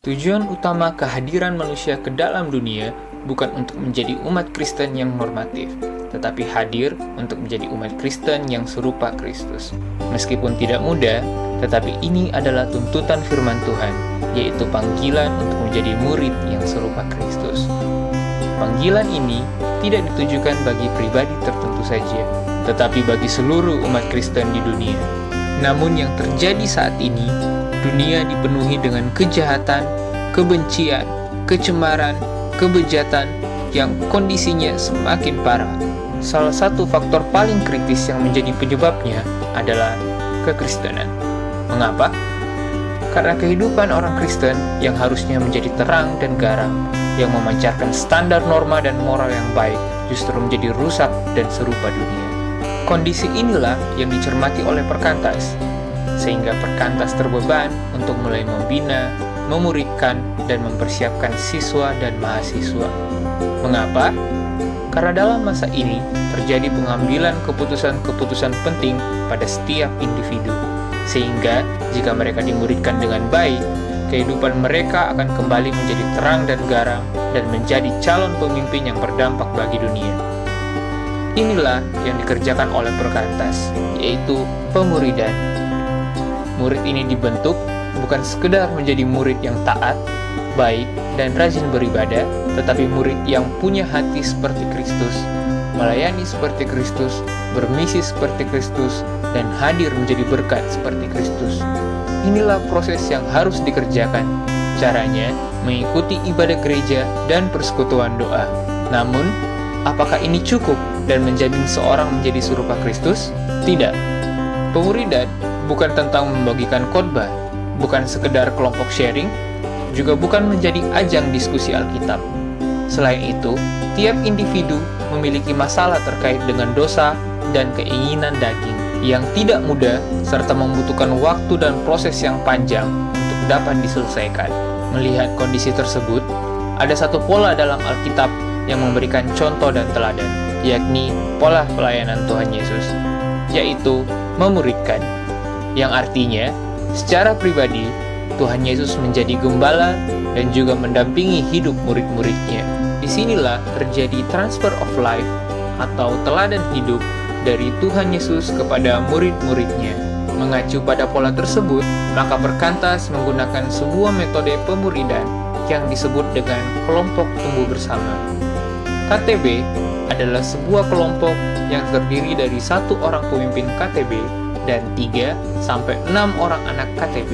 Tujuan utama kehadiran manusia ke dalam dunia bukan untuk menjadi umat Kristen yang normatif, tetapi hadir untuk menjadi umat Kristen yang serupa Kristus. Meskipun tidak mudah, tetapi ini adalah tuntutan firman Tuhan, yaitu panggilan untuk menjadi murid yang serupa Kristus. Panggilan ini tidak ditujukan bagi pribadi tertentu saja, tetapi bagi seluruh umat Kristen di dunia. Namun yang terjadi saat ini, dunia dipenuhi dengan kejahatan, kebencian, kecemaran, kebejatan yang kondisinya semakin parah. Salah satu faktor paling kritis yang menjadi penyebabnya adalah kekristenan. Mengapa? Karena kehidupan orang Kristen yang harusnya menjadi terang dan garam, yang memancarkan standar norma dan moral yang baik, justru menjadi rusak dan serupa dunia. Kondisi inilah yang dicermati oleh perkantas, sehingga perkantas terbeban untuk mulai membina, memuridkan, dan mempersiapkan siswa dan mahasiswa. Mengapa? Karena dalam masa ini terjadi pengambilan keputusan-keputusan penting pada setiap individu, sehingga jika mereka dimuridkan dengan baik, kehidupan mereka akan kembali menjadi terang dan garam dan menjadi calon pemimpin yang berdampak bagi dunia. Inilah yang dikerjakan oleh perkantas, yaitu pemuridan. Murid ini dibentuk bukan sekedar menjadi murid yang taat, baik, dan rajin beribadah, tetapi murid yang punya hati seperti Kristus, melayani seperti Kristus, bermisi seperti Kristus, dan hadir menjadi berkat seperti Kristus. Inilah proses yang harus dikerjakan. Caranya, mengikuti ibadah gereja dan persekutuan doa. Namun, apakah ini cukup dan menjamin seorang menjadi serupa Kristus? Tidak. Pemuridan bukan tentang membagikan khotbah, bukan sekedar kelompok sharing, juga bukan menjadi ajang diskusi Alkitab. Selain itu, tiap individu memiliki masalah terkait dengan dosa dan keinginan daging yang tidak mudah serta membutuhkan waktu dan proses yang panjang untuk dapat diselesaikan. Melihat kondisi tersebut, ada satu pola dalam Alkitab yang memberikan contoh dan teladan, yakni pola pelayanan Tuhan Yesus, yaitu memuridkan, yang artinya secara pribadi Tuhan Yesus menjadi gembala dan juga mendampingi hidup murid-muridnya. Di sinilah terjadi transfer of life atau teladan hidup dari Tuhan Yesus kepada murid-muridnya. Mengacu pada pola tersebut, maka Perkantas menggunakan sebuah metode pemuridan yang disebut dengan kelompok tumbuh bersama. KTB adalah sebuah kelompok yang terdiri dari satu orang pemimpin KTB dan 3 sampai 6 orang anak KTB.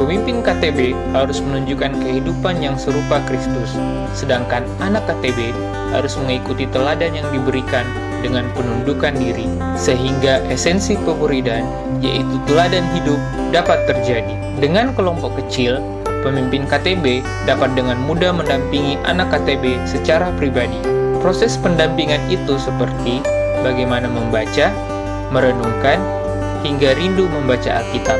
Pemimpin KTB harus menunjukkan kehidupan yang serupa Kristus, sedangkan anak KTB harus mengikuti teladan yang diberikan dengan penundukan diri, sehingga esensi pemuridan, yaitu teladan hidup, dapat terjadi. Dengan kelompok kecil, pemimpin KTB dapat dengan mudah mendampingi anak KTB secara pribadi. Proses pendampingan itu seperti bagaimana membaca, merenungkan, hingga rindu membaca Alkitab,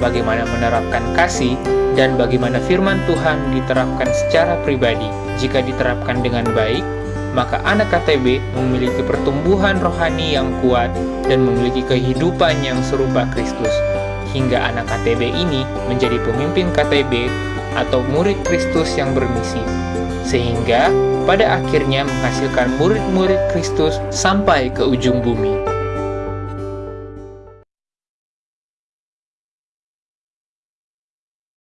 bagaimana menerapkan kasih, dan bagaimana firman Tuhan diterapkan secara pribadi. Jika diterapkan dengan baik, maka anak KTB memiliki pertumbuhan rohani yang kuat dan memiliki kehidupan yang serupa Kristus. Hingga anak KTB ini menjadi pemimpin KTB atau murid Kristus yang bermisi. Sehingga pada akhirnya menghasilkan murid-murid Kristus sampai ke ujung bumi.